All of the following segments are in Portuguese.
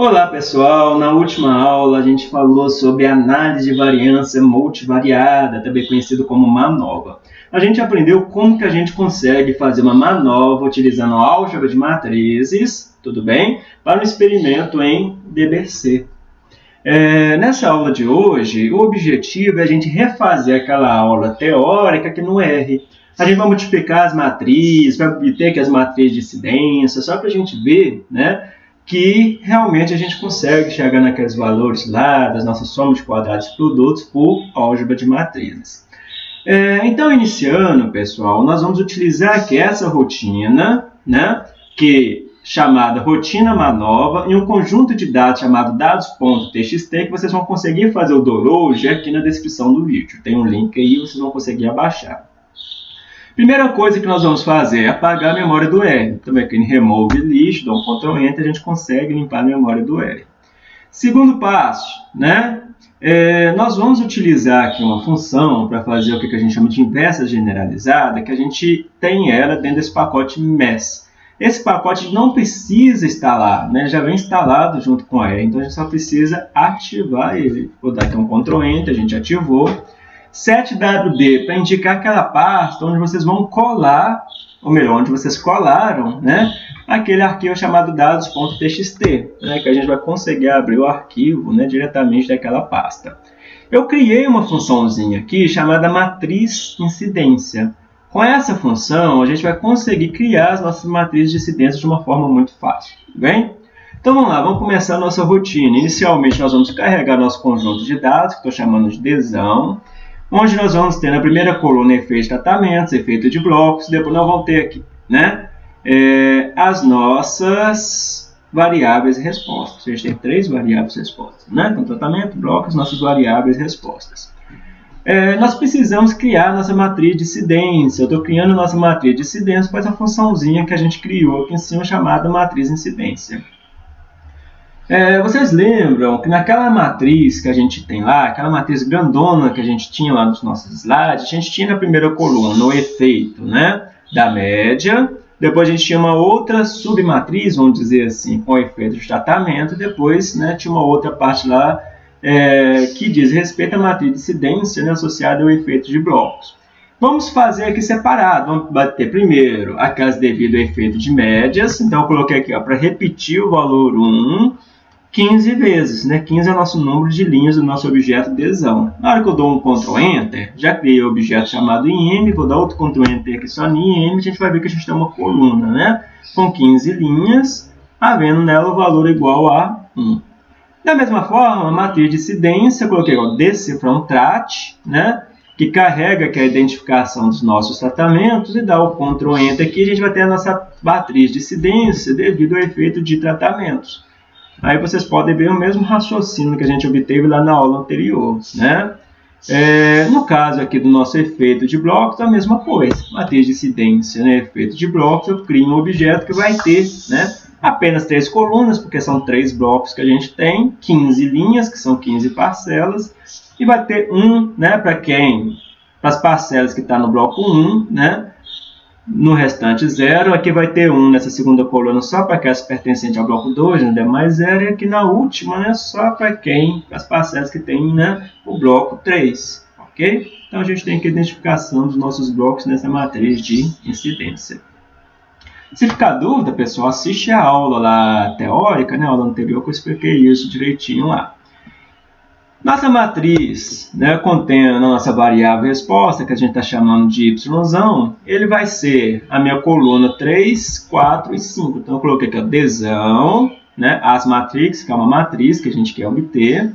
Olá pessoal, na última aula a gente falou sobre análise de variância multivariada, também conhecido como MANOVA. A gente aprendeu como que a gente consegue fazer uma MANOVA utilizando álgebra de matrizes, tudo bem? Para um experimento em DBC. É, nessa aula de hoje, o objetivo é a gente refazer aquela aula teórica que no R. A gente vai multiplicar as matrizes, vai obter que as matrizes de incidência, só para a gente ver, né? Que realmente a gente consegue chegar naqueles valores lá das nossas somas de quadrados e produtos por álgebra de matrizes. É, então, iniciando, pessoal, nós vamos utilizar aqui essa rotina, né, que chamada rotina manova, em um conjunto de dados chamado dados.txt, que vocês vão conseguir fazer o download aqui na descrição do vídeo. Tem um link aí, vocês vão conseguir abaixar. Primeira coisa que nós vamos fazer é apagar a memória do R. Também aqui em Remove List, dá um Ctrl Enter, a gente consegue limpar a memória do R. Segundo passo, né? É, nós vamos utilizar aqui uma função para fazer o que a gente chama de inversa generalizada, que a gente tem ela dentro desse pacote MES. Esse pacote não precisa instalar, né? já vem instalado junto com a R, então a gente só precisa ativar ele. Vou dar aqui um Ctrl Enter, a gente ativou. 7WD para indicar aquela pasta onde vocês vão colar, ou melhor, onde vocês colaram, né, aquele arquivo chamado dados.txt, né, que a gente vai conseguir abrir o arquivo né, diretamente daquela pasta. Eu criei uma funçãozinha aqui chamada matriz incidência. Com essa função, a gente vai conseguir criar as nossas matrizes de incidência de uma forma muito fácil. Bem? Então vamos lá, vamos começar a nossa rotina. Inicialmente nós vamos carregar nosso conjunto de dados, que estou chamando de desão onde nós vamos ter na primeira coluna efeito de tratamentos, efeito de blocos, depois nós vamos ter aqui né, é, as nossas variáveis respostas. A gente tem três variáveis respostas, né? Então, tratamento, blocos, nossas variáveis respostas. É, nós precisamos criar nossa matriz de incidência. Eu estou criando nossa matriz de incidência com essa funçãozinha que a gente criou aqui em cima, chamada matriz incidência. É, vocês lembram que naquela matriz que a gente tem lá, aquela matriz grandona que a gente tinha lá nos nossos slides, a gente tinha na primeira coluna o efeito né, da média, depois a gente tinha uma outra submatriz, vamos dizer assim, com o efeito de tratamento, depois né, tinha uma outra parte lá é, que diz respeito à matriz de incidência né, associada ao efeito de blocos. Vamos fazer aqui separado. Vamos bater primeiro aquelas devido ao efeito de médias. Então, eu coloquei aqui para repetir o valor 1 15 vezes, né? 15 é o nosso número de linhas do nosso objeto desão. Na hora que eu dou um Ctrl Enter, já criei o objeto chamado IM, vou dar outro Ctrl Enter aqui só em IM, a gente vai ver que a gente tem uma coluna, né? Com 15 linhas, havendo nela o valor igual a 1. Da mesma forma, a matriz de incidência, coloquei o decifrar trat, né? Que carrega aqui a identificação dos nossos tratamentos e dá o Ctrl Enter aqui, a gente vai ter a nossa matriz de incidência devido ao efeito de tratamentos. Aí vocês podem ver o mesmo raciocínio que a gente obteve lá na aula anterior. Né? É, no caso aqui do nosso efeito de blocos, a mesma coisa. Matriz de incidência, né? efeito de blocos, eu crio um objeto que vai ter né, apenas três colunas, porque são três blocos que a gente tem, 15 linhas, que são 15 parcelas, e vai ter um né, para quem? Para as parcelas que está no bloco 1, né? No restante, zero. Aqui vai ter 1 nessa segunda coluna só para aquelas pertencentes ao bloco 2, né? mais zero. E aqui na última, né? só para quem, as parcelas que tem né? o bloco 3. Ok? Então, a gente tem aqui a identificação dos nossos blocos nessa matriz de incidência. Se ficar dúvida, pessoal, assiste a aula lá teórica, né? a aula anterior que eu expliquei isso direitinho lá. Nossa matriz, né, contendo a nossa variável resposta, que a gente está chamando de y, ele vai ser a minha coluna 3, 4 e 5. Então, eu coloquei aqui desão, né, as matrix, que é uma matriz que a gente quer obter,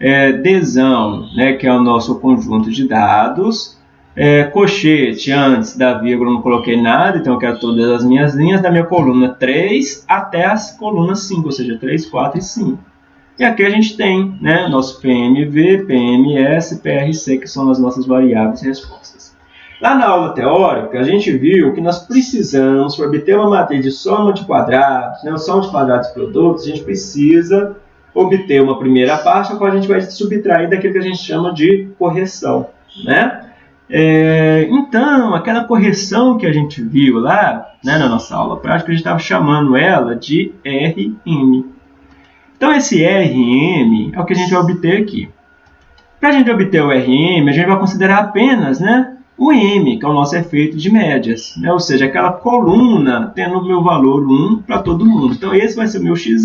é, desão, né, que é o nosso conjunto de dados, é, cochete, antes da vírgula não coloquei nada, então eu quero todas as minhas linhas da minha coluna 3 até as colunas 5, ou seja, 3, 4 e 5. E aqui a gente tem né, nosso PMV, PMS, PRC, que são as nossas variáveis respostas. Lá na aula teórica, a gente viu que nós precisamos, para obter uma matriz de soma de quadrados, né, soma de quadrados de produtos, a gente precisa obter uma primeira parte, a qual a gente vai subtrair daquilo que a gente chama de correção. Né? É, então, aquela correção que a gente viu lá né, na nossa aula prática, a gente estava chamando ela de RM. Então esse RM é o que a gente vai obter aqui. Para a gente obter o RM, a gente vai considerar apenas né, o M, que é o nosso efeito de médias, né? ou seja, aquela coluna tendo o meu valor 1 para todo mundo. Então esse vai ser o meu x.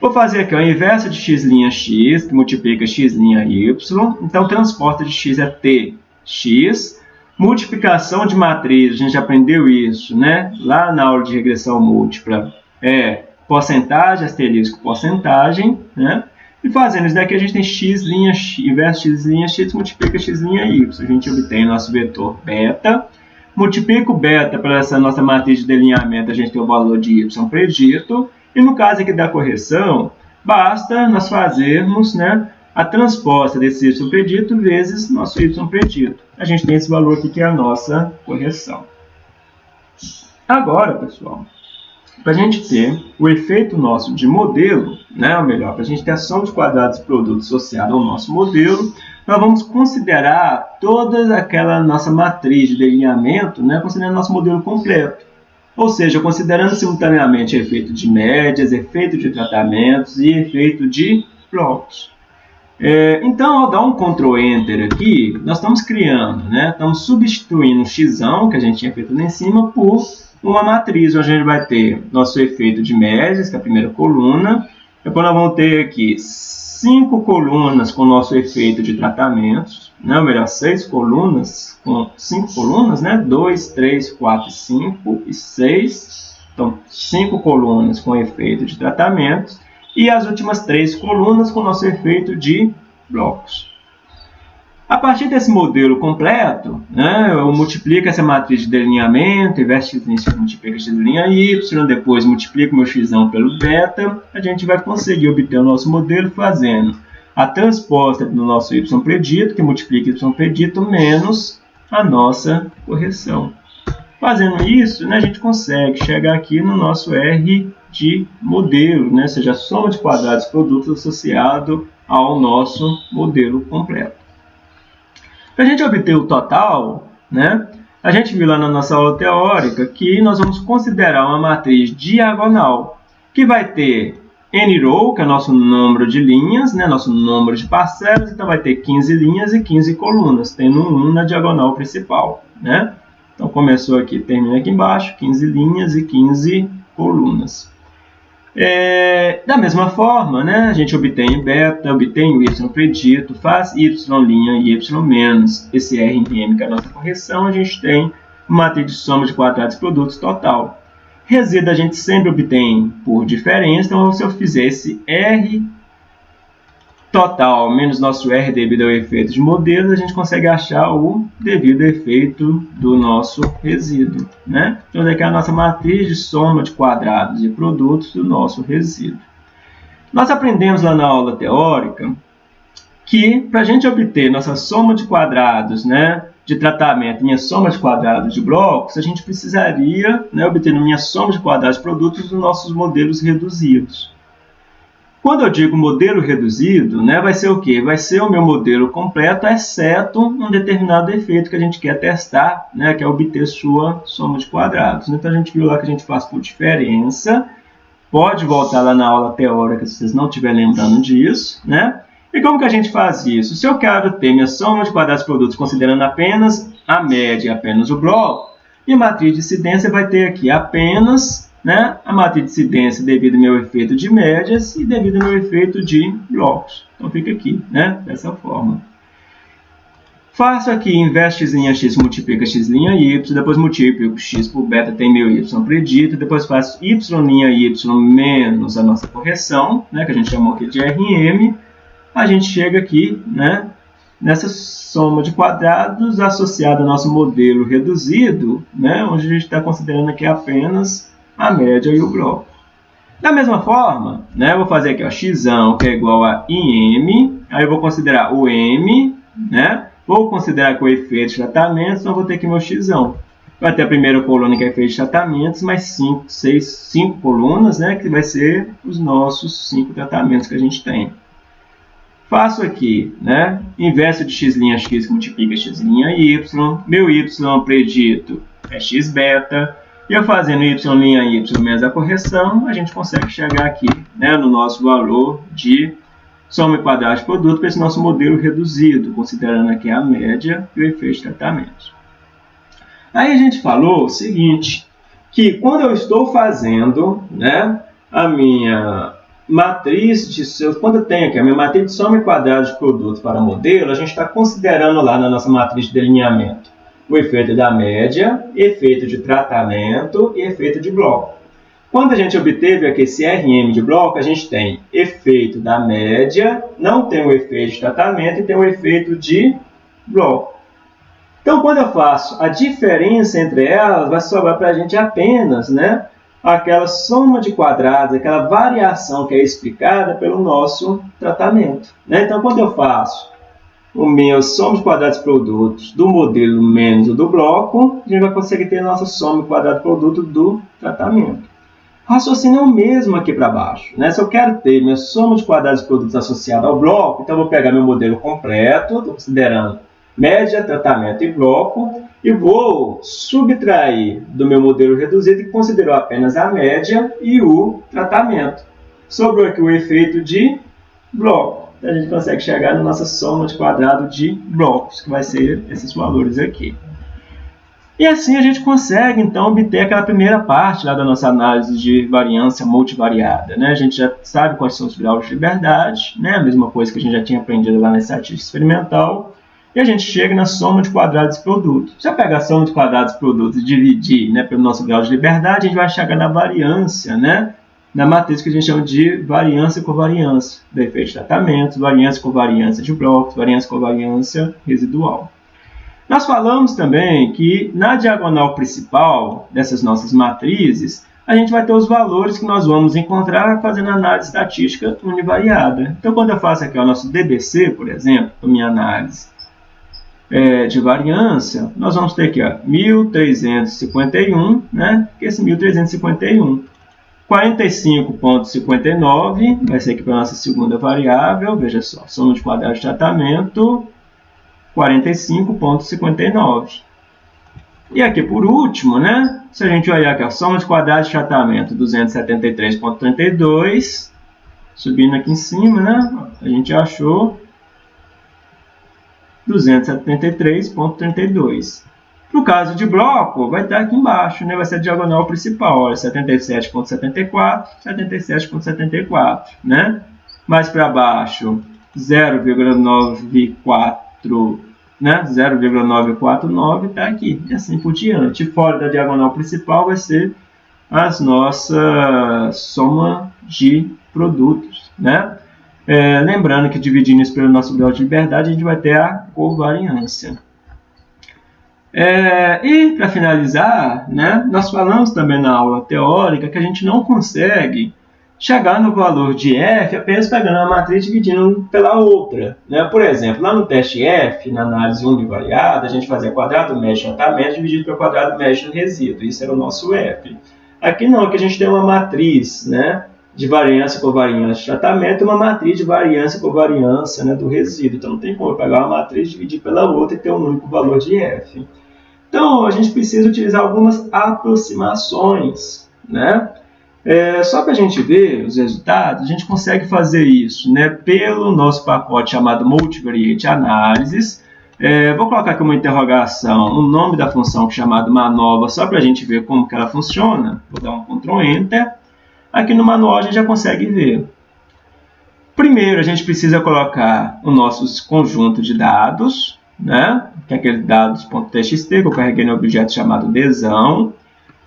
Vou fazer aqui o inverso de x' x, que multiplica x' y, então transporta de x é t, x, multiplicação de matriz, a gente aprendeu isso, né? Lá na aula de regressão múltipla, é porcentagem, asterisco, porcentagem, né? E fazendo isso daqui, a gente tem x', inverso x', x multiplica x' y. A gente obtém nosso vetor beta. Multiplica o beta para essa nossa matriz de delineamento, a gente tem o valor de y predito. E no caso aqui da correção, basta nós fazermos né, a transposta desse y predito vezes nosso y predito. A gente tem esse valor aqui que é a nossa correção. Agora, pessoal, para a gente ter o efeito nosso de modelo, né, ou melhor, para a gente ter a soma de quadrados e produtos associada ao nosso modelo, nós vamos considerar toda aquela nossa matriz de delineamento, né, considerando nosso modelo completo. Ou seja, considerando simultaneamente efeito de médias, efeito de tratamentos e efeito de blocos. É, então, ao dar um Ctrl Enter aqui, nós estamos criando, né? estamos substituindo o x, que a gente tinha feito lá em cima, por uma matriz, onde a gente vai ter nosso efeito de médias, que é a primeira coluna. Depois nós vamos ter aqui cinco colunas com nosso efeito de tratamentos, né? ou melhor, seis colunas com cinco colunas, né? 2, 3, 4, 5 e 6. Então, cinco colunas com efeito de tratamentos e as últimas três colunas com nosso efeito de blocos. A partir desse modelo completo, né, eu multiplico essa matriz de delineamento, investe x multiplica x' y, depois multiplico meu x pelo beta, a gente vai conseguir obter o nosso modelo fazendo a transposta do nosso y predito, que multiplica y predito, menos a nossa correção. Fazendo isso, né, a gente consegue chegar aqui no nosso R de modelo, né, ou seja, a soma de quadrados produtos associado ao nosso modelo completo. Para a gente obter o total, né, a gente viu lá na nossa aula teórica que nós vamos considerar uma matriz diagonal, que vai ter n row, que é nosso número de linhas, né, nosso número de parcelas, então vai ter 15 linhas e 15 colunas, tendo 1 na diagonal principal. Né? Então começou aqui, termina aqui embaixo, 15 linhas e 15 colunas. É, da mesma forma, né, a gente obtém beta, obtém o y predito, faz y' e y menos esse r em m, que é a nossa correção, a gente tem uma matriz de soma de quadrados produtos total. Resíduo a gente sempre obtém por diferença, então se eu fizer esse r total menos nosso R devido ao efeito de modelos, a gente consegue achar o devido efeito do nosso resíduo. Né? Então, aqui é a nossa matriz de soma de quadrados e produtos do nosso resíduo. Nós aprendemos lá na aula teórica que, para a gente obter nossa soma de quadrados né, de tratamento, minha soma de quadrados de blocos, a gente precisaria né, obter minha soma de quadrados de produtos dos nossos modelos reduzidos. Quando eu digo modelo reduzido, né, vai ser o quê? Vai ser o meu modelo completo, exceto um determinado efeito que a gente quer testar, né, que é obter sua soma de quadrados. Então, a gente viu lá que a gente faz por diferença. Pode voltar lá na aula teórica se vocês não estiverem lembrando disso. Né? E como que a gente faz isso? Se eu quero ter minha soma de quadrados de produtos considerando apenas a média apenas o bloco, minha matriz de incidência vai ter aqui apenas né, a matriz de incidência devido ao meu efeito de médias e devido ao meu efeito de blocos. Então fica aqui, né, dessa forma. Faço aqui, inverso x' x multiplica x' y, depois multiplico x por beta, tem meu y predito, depois faço y' y menos a nossa correção, né, que a gente chamou aqui de RM, a gente chega aqui, né, nessa soma de quadrados associada ao nosso modelo reduzido, né, onde a gente está considerando aqui apenas a média e o bloco. Da mesma forma, né, eu vou fazer aqui ó, x, que é igual a IM, aí eu vou considerar o M, né, vou considerar com efeito de tratamentos, então eu vou ter aqui meu x. Vai ter a primeira coluna que é efeito de tratamentos, mais 5, 6, 5 colunas, né, que vai ser os nossos 5 tratamentos que a gente tem. Faço aqui, né, inverso de x' x que multiplica x' y, meu y predito é x beta, E eu fazendo y' y menos a correção, a gente consegue chegar aqui né, no nosso valor de soma quadrada de produto para esse nosso modelo reduzido, considerando aqui a média e o efeito de tratamento. Aí a gente falou o seguinte, que quando eu estou fazendo né, a minha matriz de seus, quando eu tenho aqui a minha matriz de soma quadrada de produto para modelo, a gente está considerando lá na nossa matriz de delineamento o efeito da média, efeito de tratamento e efeito de bloco. Quando a gente obteve aqui esse RM de bloco, a gente tem efeito da média, não tem o efeito de tratamento e tem o efeito de bloco. Então, quando eu faço a diferença entre elas, vai sobrar para a gente apenas né, aquela soma de quadrados, aquela variação que é explicada pelo nosso tratamento. Né? Então, quando eu faço o meu soma de quadrados produtos do modelo menos o do bloco, a gente vai conseguir ter a nossa soma de quadrado produto do tratamento. O raciocínio é o mesmo aqui para baixo. Né? Se eu quero ter minha soma de quadrados produtos associada ao bloco, então eu vou pegar meu modelo completo, considerando média, tratamento e bloco, e vou subtrair do meu modelo reduzido, que considerou apenas a média e o tratamento. Sobrou aqui o efeito de bloco a gente consegue chegar na nossa soma de quadrado de blocos, que vai ser esses valores aqui. E assim a gente consegue, então, obter aquela primeira parte lá da nossa análise de variância multivariada. Né? A gente já sabe quais são os graus de liberdade, né? a mesma coisa que a gente já tinha aprendido lá na estatística experimental. E a gente chega na soma de quadrados e produtos. Se eu pegar a soma de quadrados e produtos e dividir né, pelo nosso grau de liberdade, a gente vai chegar na variância, né? Na matriz que a gente chama de variância e covariância, do efeito de tratamento, variância e covariância de blocos, variância e covariância residual. Nós falamos também que na diagonal principal dessas nossas matrizes, a gente vai ter os valores que nós vamos encontrar fazendo análise estatística univariada. Então, quando eu faço aqui o nosso DBC, por exemplo, a minha análise é, de variância, nós vamos ter aqui ó, 1351, né? Esse 1351 45,59 vai ser aqui para a nossa segunda variável, veja só, soma de quadrados de tratamento, 45,59. E aqui por último, né, se a gente olhar aqui a soma de quadrados de tratamento, 273,32, subindo aqui em cima, né, a gente achou 273,32. No caso de bloco, vai estar aqui embaixo, né? vai ser a diagonal principal, olha, 77.74, 77.74, né? Mais para baixo, 0,94, né? 0,949 está aqui, e assim por diante. Fora da diagonal principal vai ser as nossas soma de produtos, né? É, lembrando que dividindo isso pelo nosso grau de liberdade, a gente vai ter a covariância. É, e, para finalizar, né, nós falamos também na aula teórica que a gente não consegue chegar no valor de f apenas pegando a matriz e dividindo pela outra. Né? Por exemplo, lá no teste f, na análise univariada, a gente fazia quadrado médio de tratamento dividido pelo quadrado médio do resíduo. Isso era o nosso f. Aqui não, aqui a gente tem uma matriz né, de variância e covariância de tratamento e uma matriz de variância e covariância né, do resíduo. Então não tem como eu pegar uma matriz, dividir pela outra e ter um único valor de f. Então, a gente precisa utilizar algumas aproximações, né? É, só para a gente ver os resultados, a gente consegue fazer isso né, pelo nosso pacote chamado Multivariate Analysis. É, vou colocar aqui uma interrogação, o nome da função chamada manova, só para a gente ver como que ela funciona. Vou dar um Ctrl Enter. Aqui no manual a gente já consegue ver. Primeiro, a gente precisa colocar o nosso conjunto de dados, né? que é aquele dados.txt que eu carreguei no objeto chamado desão.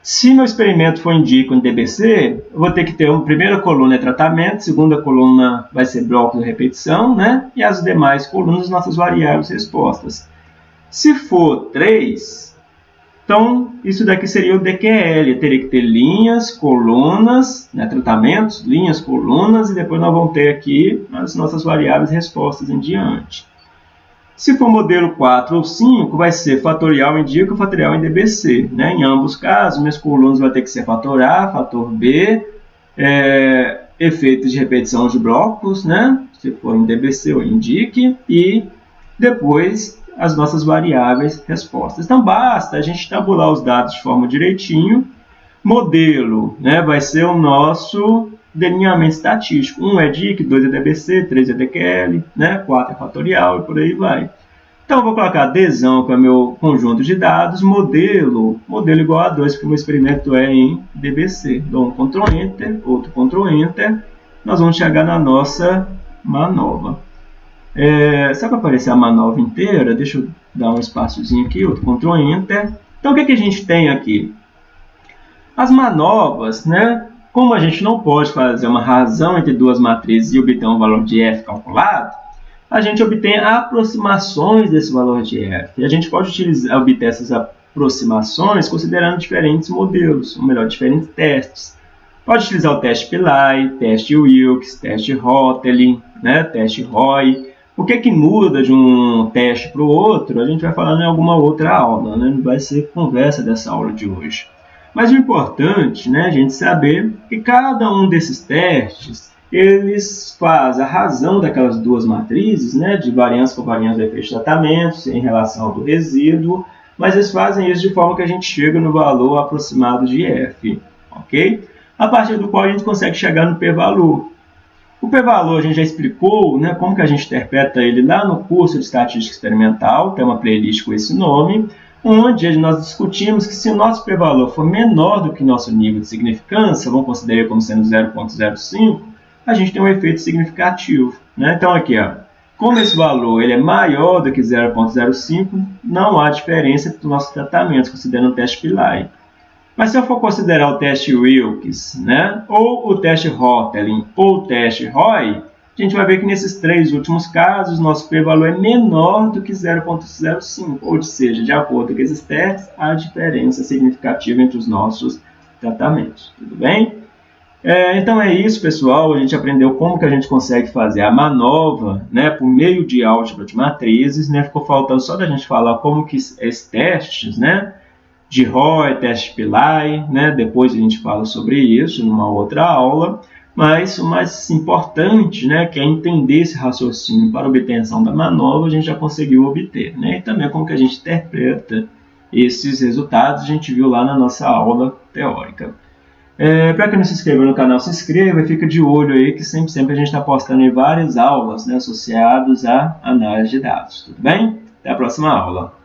Se meu experimento for indico em DBC, eu vou ter que ter uma primeira coluna é tratamento, segunda coluna vai ser bloco de repetição, né? E as demais colunas, nossas variáveis respostas. Se for 3, então isso daqui seria o DQL. Eu teria que ter linhas, colunas, né? tratamentos, linhas, colunas, e depois nós vamos ter aqui as nossas variáveis respostas em diante. Se for modelo 4 ou 5, vai ser fatorial em indica, fatorial em DBC. Né? Em ambos casos, minhas colunas vão ter que ser fator A, fator B, é, efeitos de repetição de blocos, né? se for em DBC ou indique, e depois as nossas variáveis respostas. Então basta a gente tabular os dados de forma direitinho Modelo né, vai ser o nosso delineamento estatístico. 1 é DIC, 2 é DBC, 3 é DQL, né, 4 é fatorial e por aí vai. Então, vou colocar adesão, que é meu conjunto de dados, modelo, modelo igual a 2, porque o meu experimento é em DBC. Dou um Ctrl Enter, outro Ctrl Enter, nós vamos chegar na nossa manova. É, só para aparecer a manova inteira, deixa eu dar um espaçozinho aqui, outro Ctrl Enter. Então, o que, que a gente tem aqui? As manovas, né? Como a gente não pode fazer uma razão entre duas matrizes e obter um valor de f calculado, a gente obtém aproximações desse valor de f. E a gente pode utilizar, obter essas aproximações considerando diferentes modelos, ou melhor, diferentes testes. Pode utilizar o teste Pillai, teste Wilks, teste Hotelling, né, teste Roy. O que é que muda de um teste para o outro, a gente vai falar em alguma outra aula, né? não vai ser conversa dessa aula de hoje. Mas o importante né, a gente saber que cada um desses testes eles fazem a razão daquelas duas matrizes, né, de variância por variância do efeito de tratamento em relação ao do resíduo, mas eles fazem isso de forma que a gente chega no valor aproximado de f, ok? A partir do qual a gente consegue chegar no p-valor. O p-valor a gente já explicou né, como que a gente interpreta ele lá no curso de Estatística Experimental, tem uma playlist com esse nome, onde nós discutimos que se o nosso p-valor for menor do que nosso nível de significância, vamos considerar como sendo 0.05, a gente tem um efeito significativo. Né? Então, aqui, ó, como esse valor ele é maior do que 0,05, não há diferença entre os nossos tratamentos, considerando o teste Pillai. Mas se eu for considerar o teste Wilkes, né, ou o teste Hotelling, ou o teste Roy, a gente vai ver que nesses três últimos casos, nosso p-valor é menor do que 0,05, ou seja, de acordo com esses testes, há diferença significativa entre os nossos tratamentos. Tudo bem? É, então é isso, pessoal. A gente aprendeu como que a gente consegue fazer a manova né, por meio de álgebra de matrizes. Né? Ficou faltando só da gente falar como que esses testes, né, de Roy, teste Pillai, né? depois a gente fala sobre isso numa outra aula. Mas o mais importante, né, que é entender esse raciocínio para obtenção da manova, a gente já conseguiu obter. Né? E também como que a gente interpreta esses resultados, a gente viu lá na nossa aula teórica. É, para quem não se inscreveu no canal, se inscreva e fica de olho aí que sempre, sempre a gente está postando várias aulas né, associadas à análise de dados. Tudo bem? Até a próxima aula.